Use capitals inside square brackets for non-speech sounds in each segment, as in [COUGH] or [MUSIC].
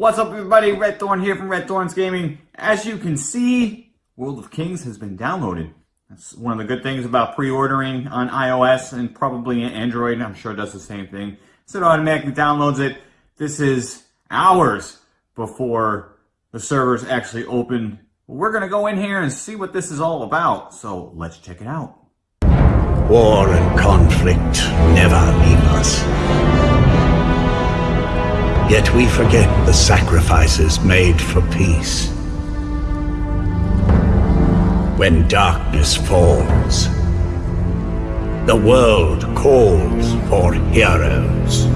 What's up everybody, Red Thorn here from Red Thorns Gaming. As you can see, World of Kings has been downloaded. That's one of the good things about pre-ordering on iOS and probably Android. I'm sure it does the same thing. So it automatically downloads it. This is hours before the servers actually open. We're gonna go in here and see what this is all about. So let's check it out. War and conflict never leave us. Yet we forget the sacrifices made for peace when darkness falls. The world calls for heroes.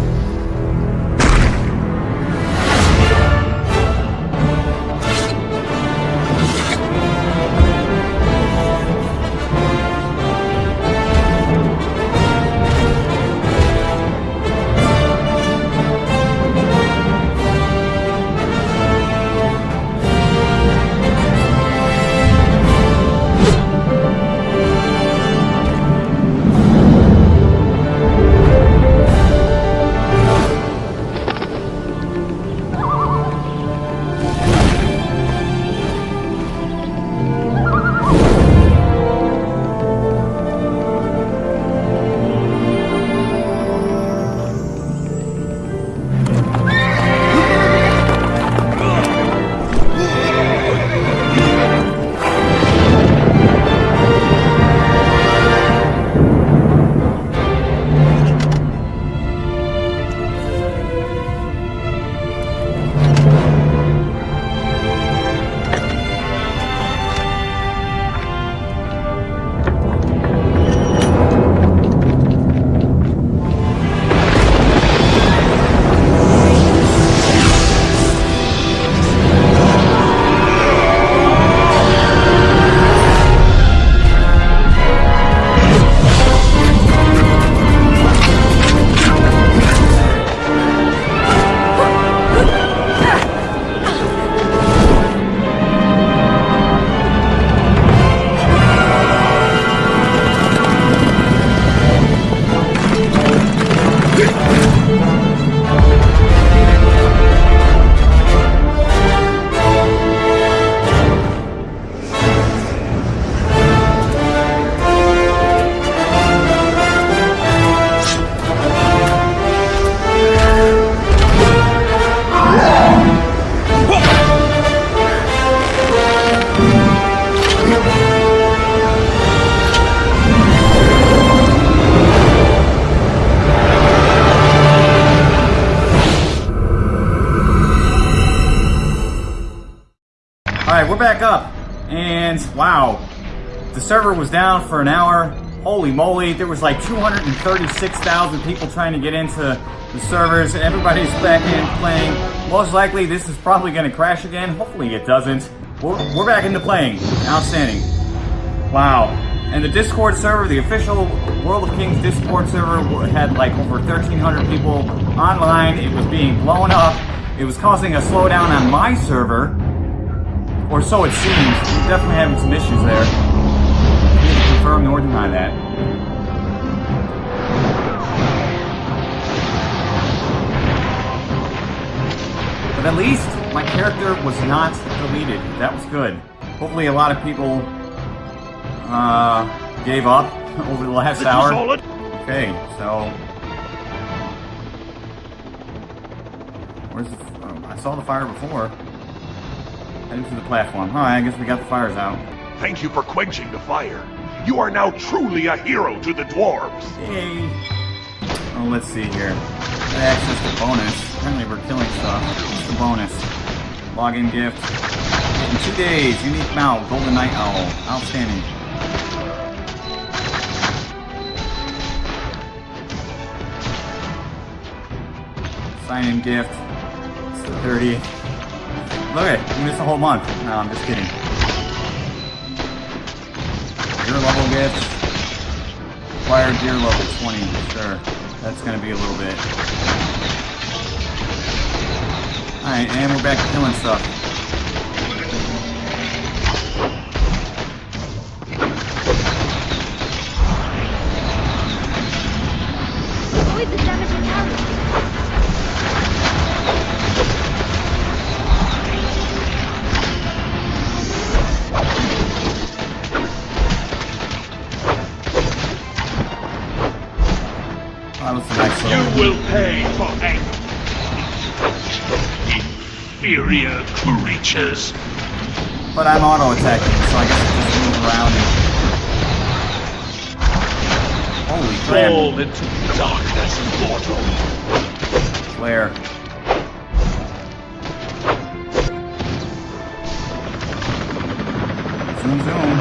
Wow, the server was down for an hour. Holy moly, there was like 236,000 people trying to get into the servers. Everybody's back in playing. Most likely this is probably going to crash again. Hopefully it doesn't. We're, we're back into playing. Outstanding. Wow. And the Discord server, the official World of Kings Discord server had like over 1,300 people online. It was being blown up. It was causing a slowdown on my server or so it seems. We're definitely having some issues there. Neither confirm nor deny that. But at least my character was not deleted. That was good. Hopefully a lot of people uh, gave up [LAUGHS] over the last hour. Okay, so... Where's the... Oh, I saw the fire before. Heading to the platform. Alright, I guess we got the fires out. Thank you for quenching the fire. You are now truly a hero to the dwarves. Yay! Oh, let's see here. Access to bonus. Apparently we're killing stuff. What's the bonus? Login gift. In two days, unique mount, golden night owl. Outstanding. Sign-in gift. It's the 30th. Look at you missed a whole month. No, I'm just kidding. Gear level gifts. Acquired gear level 20, sure. That's gonna be a little bit. Alright, and we're back to killing stuff. Inferior creatures. But I'm auto attacking, so I guess I just move around and. Holy crap! Fall into darkness, mortal. Flare. Zoom, zoom.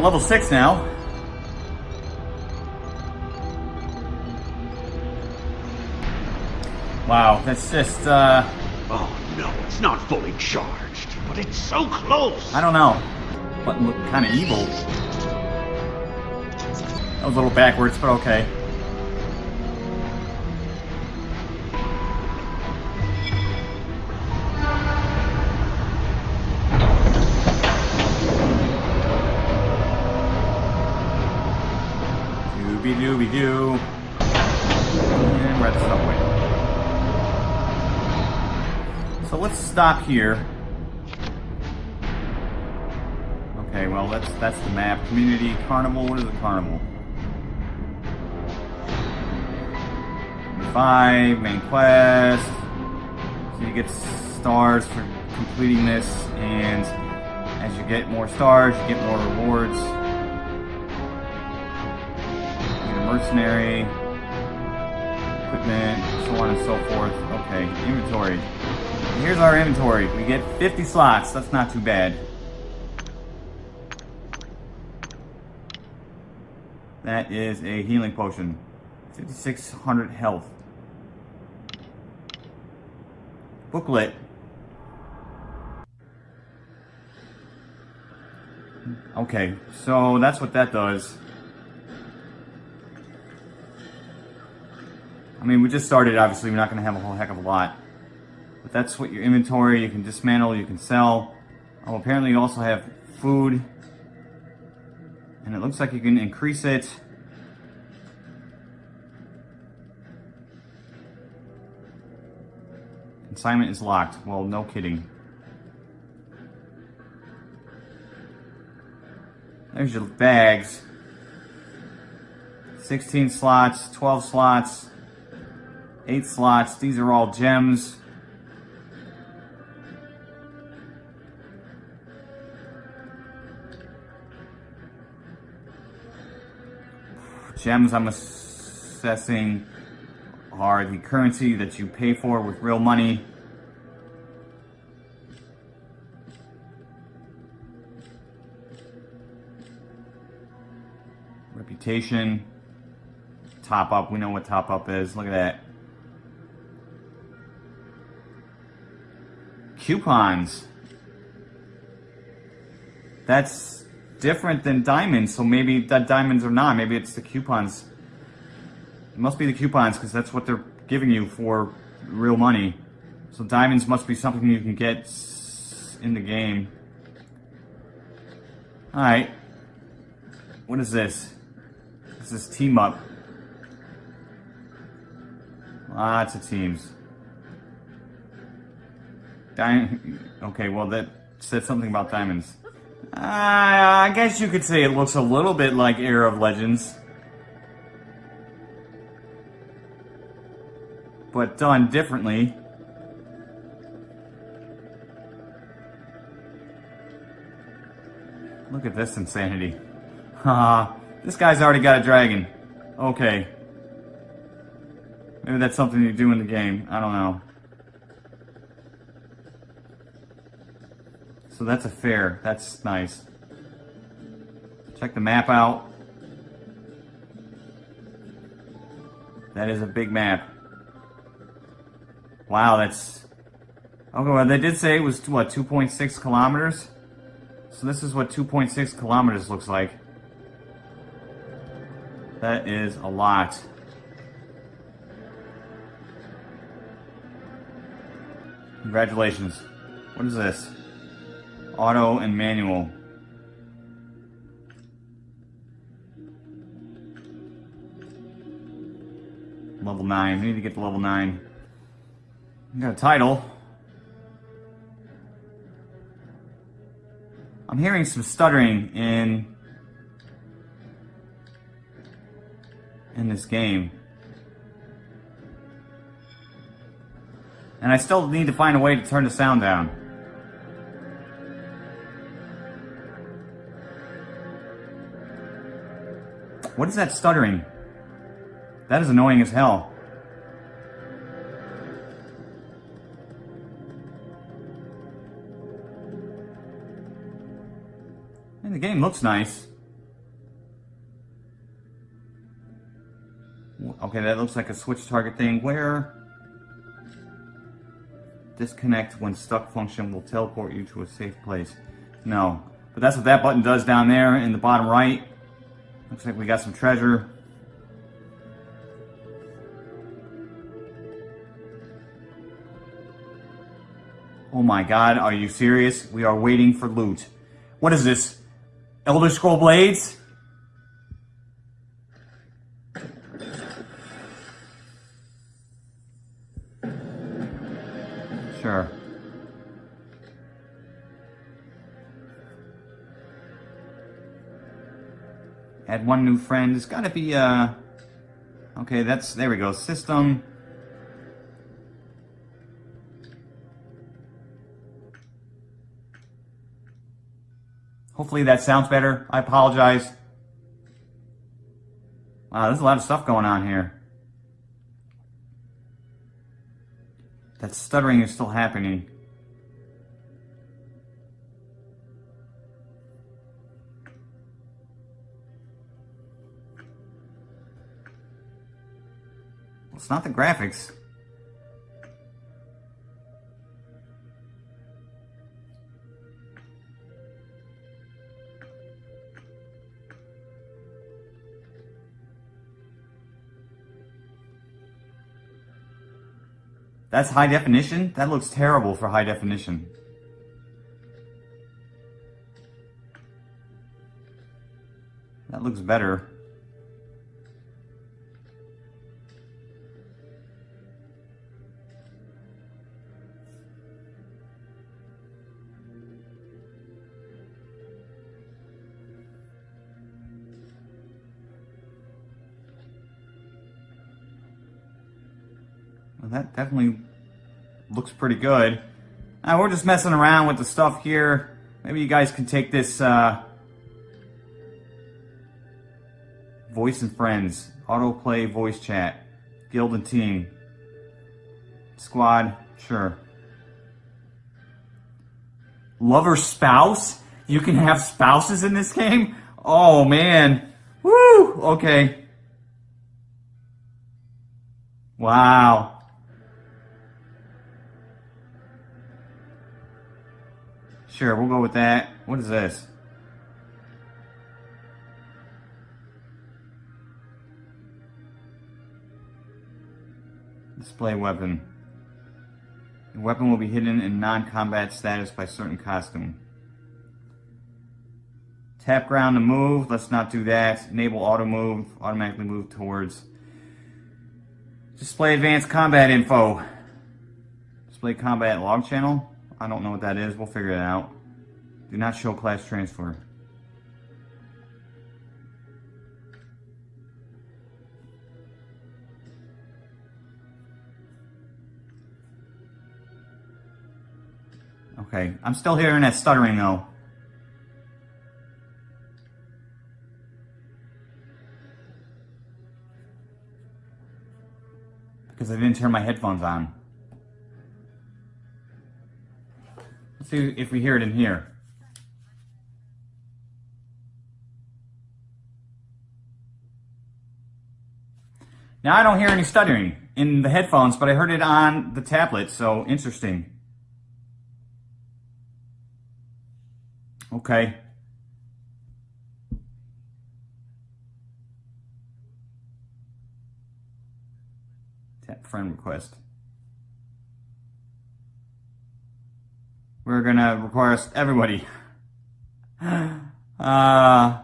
We're level 6 now. Wow, that's just, uh, Oh no, it's not fully charged, but it's so close. I don't know. Button looked kind of evil. That was a little backwards, but okay. Stop here. Okay, well that's that's the map. Community carnival. What is a carnival? Five main quest. So you get stars for completing this, and as you get more stars, you get more rewards. You get a mercenary, equipment, so on and so forth. Okay, inventory. Here's our inventory. We get 50 slots. That's not too bad. That is a healing potion. 5600 health. Booklet. Okay, so that's what that does. I mean, we just started, obviously, we're not going to have a whole heck of a lot. That's what your inventory, you can dismantle, you can sell. Oh, apparently you also have food. And it looks like you can increase it. Consignment is locked. Well, no kidding. There's your bags. 16 slots, 12 slots, 8 slots. These are all gems. Gems, I'm assessing, are the currency that you pay for with real money. Reputation. Top up, we know what top up is. Look at that. Coupons. That's different than diamonds, so maybe that diamonds are not. Maybe it's the coupons. It must be the coupons because that's what they're giving you for real money. So diamonds must be something you can get in the game. Alright. What is this? This is team up. Lots of teams. Di- okay, well that said something about diamonds. Uh, I guess you could say it looks a little bit like Era of Legends. But done differently. Look at this insanity. Haha, this guy's already got a dragon. Okay. Maybe that's something you do in the game. I don't know. So that's a fair. That's nice. Check the map out. That is a big map. Wow, that's... Okay, well, they did say it was, what, 2.6 kilometers? So this is what 2.6 kilometers looks like. That is a lot. Congratulations. What is this? Auto and manual. Level 9. We need to get to level 9. We got a title. I'm hearing some stuttering in in this game. And I still need to find a way to turn the sound down. What is that stuttering? That is annoying as hell. And the game looks nice. Okay, that looks like a switch target thing. Where? Disconnect when stuck function will teleport you to a safe place. No. But that's what that button does down there in the bottom right. Looks like we got some treasure. Oh my god, are you serious? We are waiting for loot. What is this? Elder Scroll Blades? Add one new friend. It's gotta be, uh... Okay, that's... There we go. System... Hopefully that sounds better. I apologize. Wow, there's a lot of stuff going on here. That stuttering is still happening. It's not the graphics. That's high definition? That looks terrible for high definition. That looks better. Definitely looks pretty good. Now, we're just messing around with the stuff here. Maybe you guys can take this, uh, Voice and Friends, Autoplay Voice Chat, Guild and Team, Squad, sure. Lover Spouse? You can have spouses in this game? Oh, man. Woo! Okay. Wow. Sure, we'll go with that. What is this? Display weapon. The weapon will be hidden in non-combat status by certain costume. Tap ground to move. Let's not do that. Enable auto move. Automatically move towards. Display advanced combat info. Display combat log channel. I don't know what that is. We'll figure it out. Do not show class transfer. Okay, I'm still hearing that stuttering though. Because I didn't turn my headphones on. See if we hear it in here. Now I don't hear any stuttering in the headphones, but I heard it on the tablet, so interesting. Okay. Tap friend request. They're gonna require everybody. [SIGHS] Uh.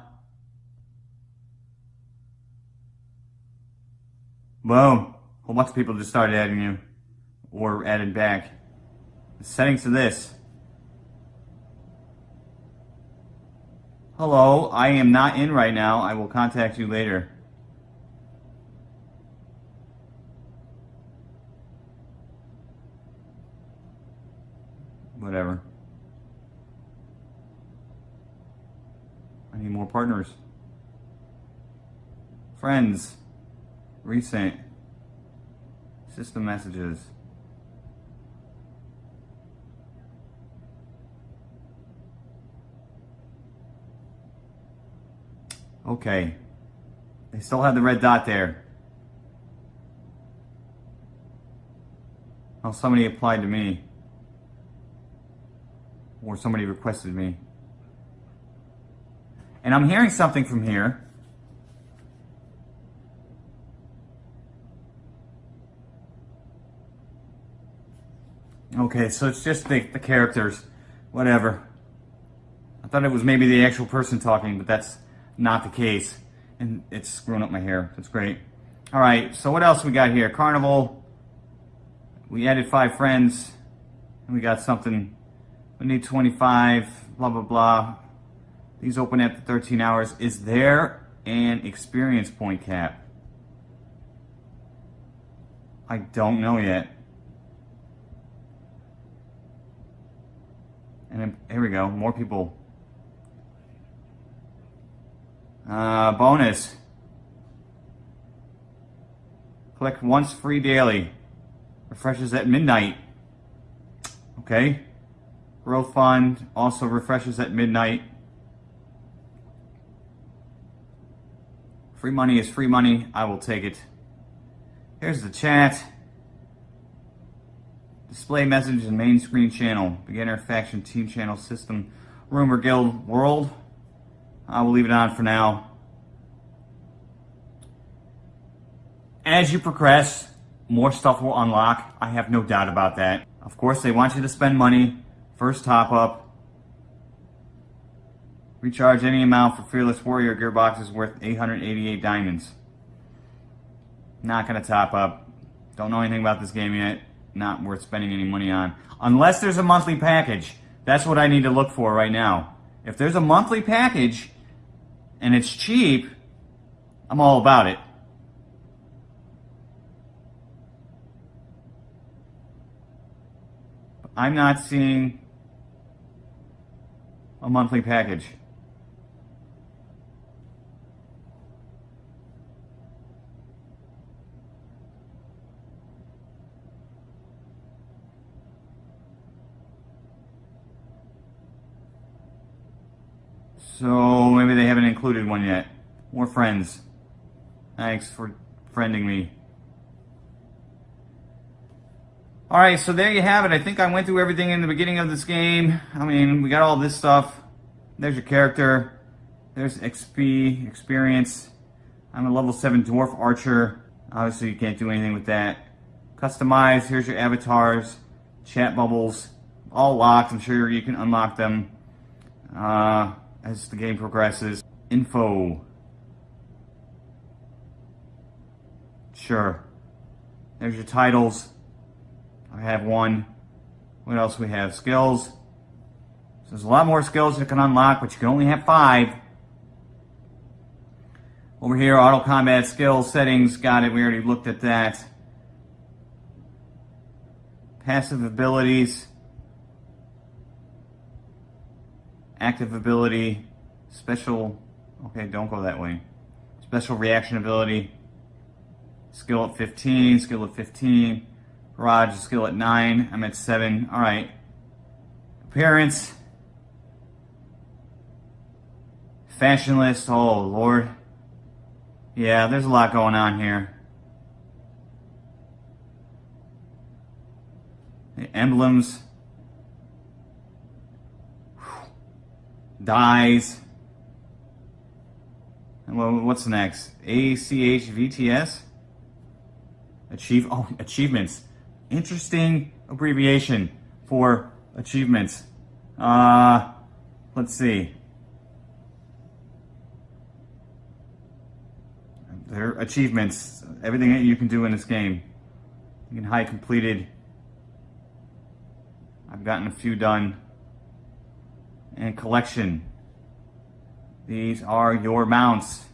A whole bunch of people just started adding you. Or added back. The settings to this. Hello, I am not in right now. I will contact you later. Whatever. I need more partners. Friends. Recent. System messages. Okay. They still have the red dot there. Oh, somebody applied to me. Or somebody requested me. And I'm hearing something from here. Okay, so it's just the, the characters. Whatever. I thought it was maybe the actual person talking, but that's not the case. And it's screwing up my hair. That's great. All right, so what else we got here? Carnival. We added five friends. And we got something. We need 25, blah, blah, blah. These open after 13 hours. Is there an experience point cap? I don't know yet. And then, here we go. More people Uh, bonus. Collect once free daily. Refreshes at midnight. Okay. Growth Fund also refreshes at midnight. Free money is free money. I will take it. Here's the chat. Display message and main screen channel. Beginner faction team channel system. Rumor guild world. I will leave it on for now. As you progress, more stuff will unlock. I have no doubt about that. Of course, they want you to spend money. First top up. Recharge any amount for Fearless Warrior Gearbox is worth 888 diamonds. Not going to top up. Don't know anything about this game yet. Not worth spending any money on. Unless there's a monthly package. That's what I need to look for right now. If there's a monthly package and it's cheap, I'm all about it. I'm not seeing a monthly package. So maybe they haven't included one yet. More friends. Thanks for friending me. Alright, so there you have it. I think I went through everything in the beginning of this game. I mean, we got all this stuff. There's your character. There's XP, experience. I'm a level 7 Dwarf Archer. Obviously, you can't do anything with that. Customize. Here's your avatars. Chat bubbles. All locked. I'm sure you can unlock them. Uh, as the game progresses. Info. Sure. There's your titles. I have one. What else we have? Skills. So there's a lot more skills you can unlock, but you can only have five. Over here, auto combat skills settings. Got it. We already looked at that. Passive abilities. active ability, special, okay, don't go that way. Special reaction ability, skill at 15, skill at 15, garage skill at 9, I'm at 7, alright. Appearance, fashion list, oh lord. Yeah, there's a lot going on here. The emblems, dyes. Well, what's next? ACHVTS? Achieve, oh, achievements. Interesting abbreviation for achievements. Uh, let's see. Their achievements, everything that you can do in this game. You can hide completed. I've gotten a few done. And collection. These are your mounts.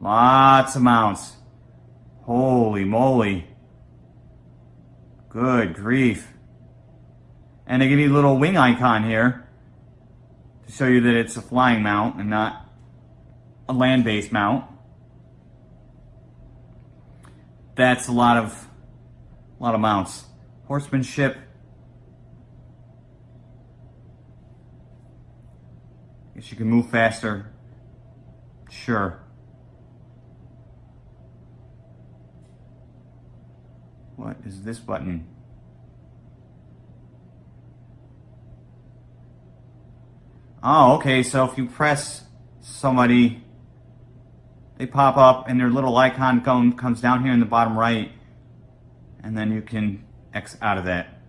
Lots of mounts. Holy moly. Good grief. And they give you a little wing icon here to show you that it's a flying mount and not a land-based mount. That's a lot of a lot of mounts. Horsemanship. Guess you can move faster. Sure. What is this button? Oh, okay, so if you press somebody, they pop up and their little icon come, comes down here in the bottom right, and then you can X out of that.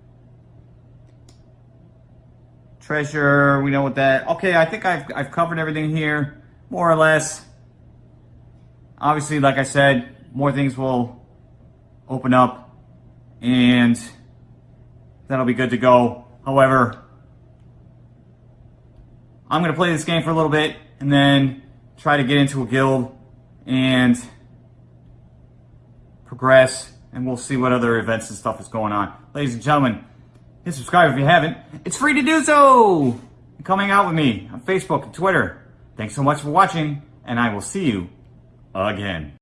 Treasure, we know what that, okay, I think I've, I've covered everything here, more or less. Obviously, like I said, more things will open up, and that'll be good to go. However, I'm going to play this game for a little bit and then try to get into a guild and progress and we'll see what other events and stuff is going on. Ladies and gentlemen, hit subscribe if you haven't. It's free to do so! Coming out with me on Facebook and Twitter. Thanks so much for watching and I will see you again.